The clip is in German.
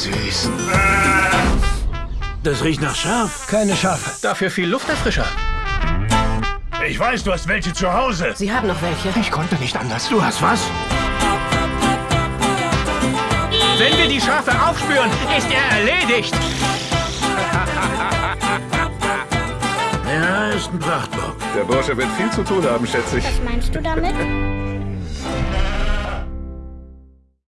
süß. Das riecht nach Schaf. Keine Schafe. Dafür viel Lufterfrischer. Ich weiß, du hast welche zu Hause. Sie haben noch welche. Ich konnte nicht anders. Du hast was? Wenn wir die Schafe aufspüren, ist er erledigt. Ja, ist ein Prachtbock. Der Bursche wird viel zu tun haben, schätze ich. Was meinst du damit?